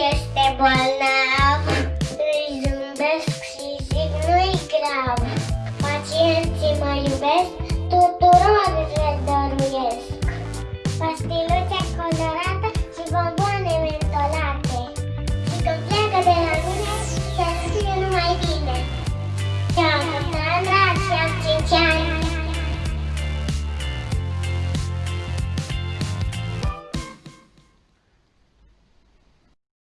este bolnav.